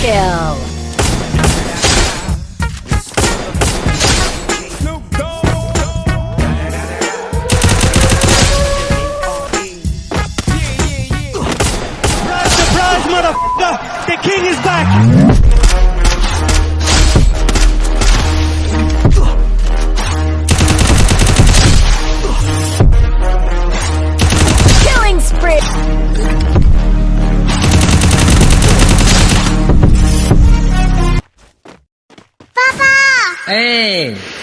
kill! Hey!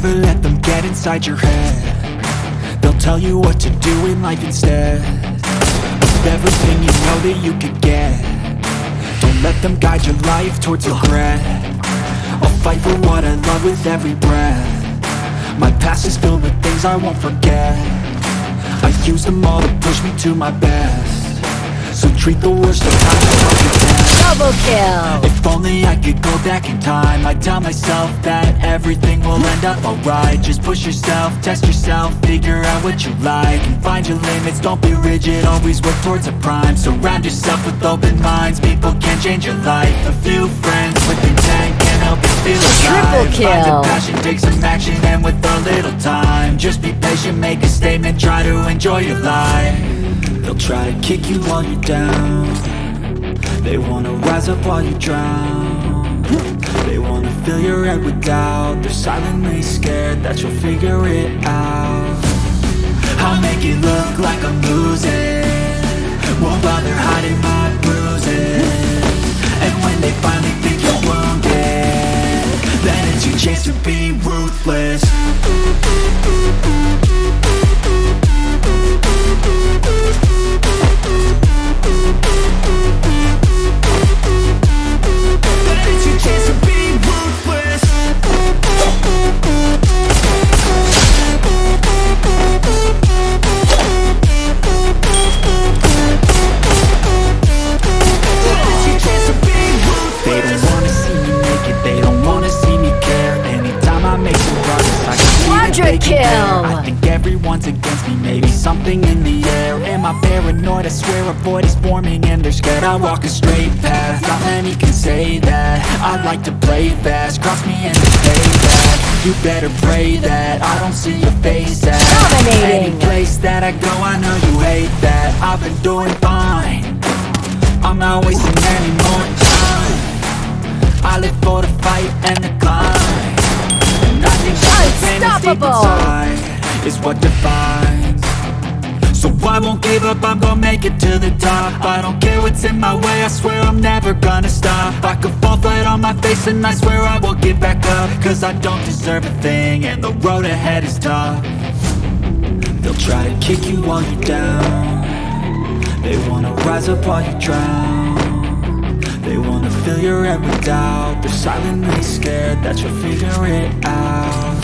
Kid, let them get inside your head. They'll tell you what to do in life instead. Of everything you know that you could get. Don't let them guide your life towards regret. I'll fight for what I love with every breath. My past is filled with things I won't forget. I use them all to push me to my best. So treat the worst of times Double kill! if only I could go back in time. I'd tell myself that everything will end up alright. Just push yourself, test yourself, figure out what you like And find your limits, don't be rigid, always work towards a prime. Surround yourself with open minds, people can change your life. A few friends with intent can help you feel alive. Triple Find kill. a passion, take some action, and with a little time Just be patient, make a statement, try to enjoy your life. They'll try to kick you while you're down they wanna rise up while you drown. They wanna fill your head with doubt. They're silently scared that you'll figure it out. I'll make it look like I'm losing. Won't bother hiding my kill. I think everyone's against me, maybe something in the air. Am I paranoid? I swear a void is forming and they're scared I walk a straight path, not many can say that. I like to play fast, cross me and stay back. You better pray that I don't see your face at Dominating. Any place that I go, I know you hate that. I've been doing fine. I'm not wasting any more time. I live for the fight and the climb Unstoppable. Is what defines. So I won't give up, I'm gonna make it to the top. I don't care what's in my way, I swear I'm never gonna stop. I could fall flat on my face and I swear I won't give back up. Cause I don't deserve a thing and the road ahead is tough. They'll try to kick you while you're down. They wanna rise up while you drown They wanna fill your head with doubt. They're silently scared that you'll figure it out.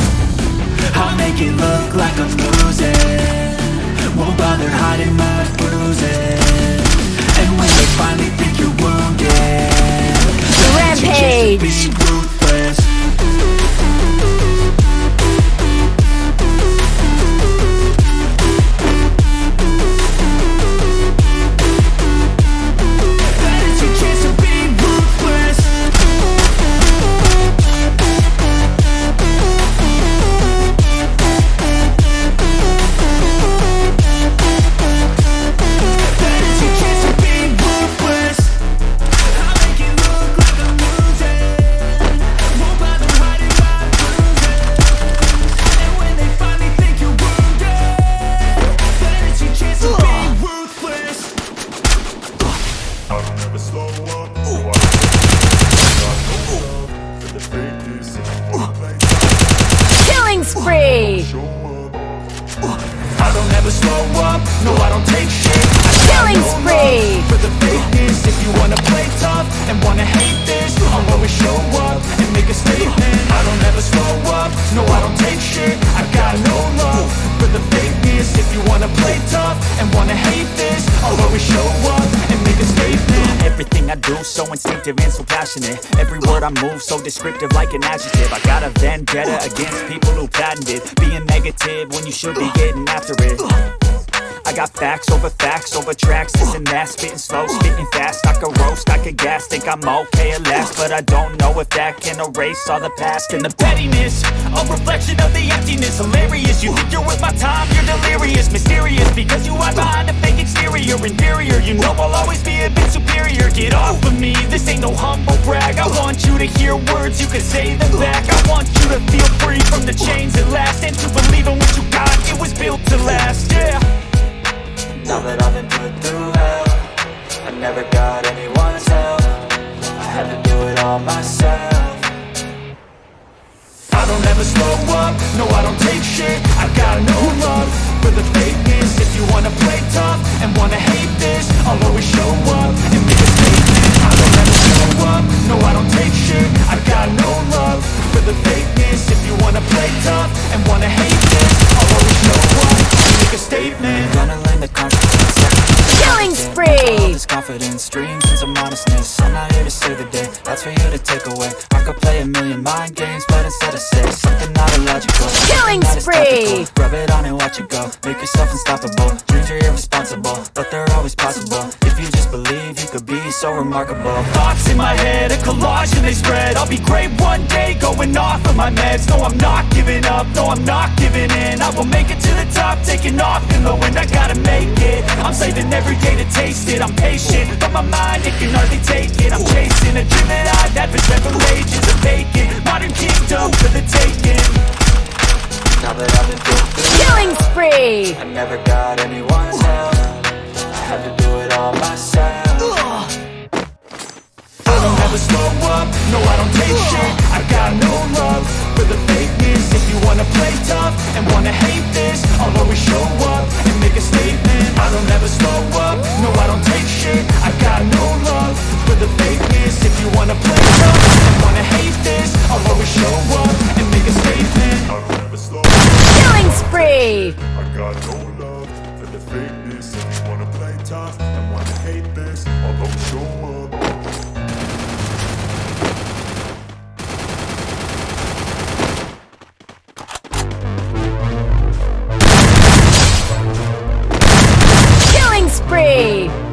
I'll make it look like I'm losing. Won't bother hiding my bruises. And when they finally think you're wounded then it's your chance to be Rampage. ruthless Killing no spree! love For the fakeness, if you wanna play tough And wanna hate this, I'll always show up And make a statement. I don't ever slow up, no I don't take shit. I got no love. For the fakeness If you wanna play tough and wanna hate this I'll always show up and make a statement. Everything I do so instinctive and so passionate. Every word I move so descriptive like an adjective. I got a vendetta against people who patented Being negative when you should be getting after it I got facts over facts over tracks, this and that Spitting slow, spitting fast, I could roast, I could gas Think I'm okay at last, but I don't know if that can erase all the past And the pettiness, a reflection of the emptiness. Hilarious, you think you're worth my time, you're delirious Mysterious, because you hide behind a fake exterior. Inferior, you know I'll always be a bit superior. Get off of me, this ain't no humble brag. I want you to hear words, you can say them back. I want you to feel free from the chains at last And to believe in what you got, it was built to last, yeah now that I've been put through hell I never got anyone's help. I had to do it all myself. I don't ever slow up, no I don't take shit. I got no love for the fakeness. If you wanna play tough and wanna hate this I'll always show up and make a statement. I don't ever slow up, no I don't take shit. I've got no unstoppable. Dreams are irresponsible But they're always possible. If you just believe You could be so remarkable. Thoughts in my head A collage and they spread. I'll be great one day Going off of my meds. No I'm not giving up. No I'm not giving in. I will make it to the top Taking off in the wind. I gotta make it. I'm saving every day to taste it. I'm patient But my mind it can hardly take it. I'm chasing a dream that I've had for several ages A vacant Modern kingdom for the taking. Now that I've been through Killing spree! I never got anyone's help. I had to do it all myself. I don't ever slow up, no I don't take shit. I got no love for the fakeness. If you wanna play tough and wanna hate this I'll always show up and make a statement. I don't ever slow up, no I don't take shit. I got no love for the fakeness. If you wanna play tough and wanna hate this I'll always show up and make a statement got no love for the fakeness And you wanna play tough and wanna hate this I'll show up Killing spree!